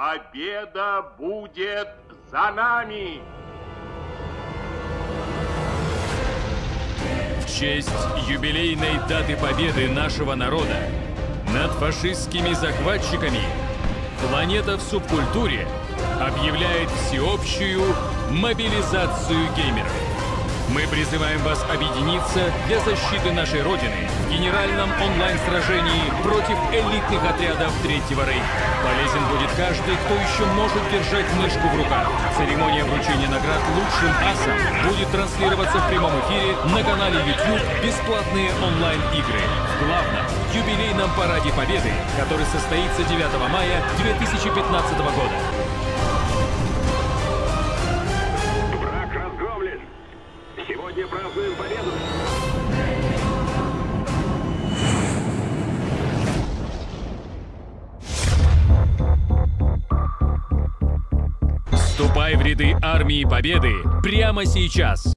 Победа будет за нами! В честь юбилейной даты победы нашего народа над фашистскими захватчиками планета в субкультуре объявляет всеобщую мобилизацию геймеров. Мы призываем вас объединиться для защиты нашей Родины в генеральном онлайн-сражении против элитных отрядов Третьего Рейха. Полезен будет каждый, кто еще может держать мышку в руках. Церемония вручения наград лучшим асам будет транслироваться в прямом эфире на канале YouTube «Бесплатные онлайн-игры» в юбилейном параде Победы, который состоится 9 мая 2015 года. Сегодня празднуем победу! Вступай в ряды армии Победы прямо сейчас!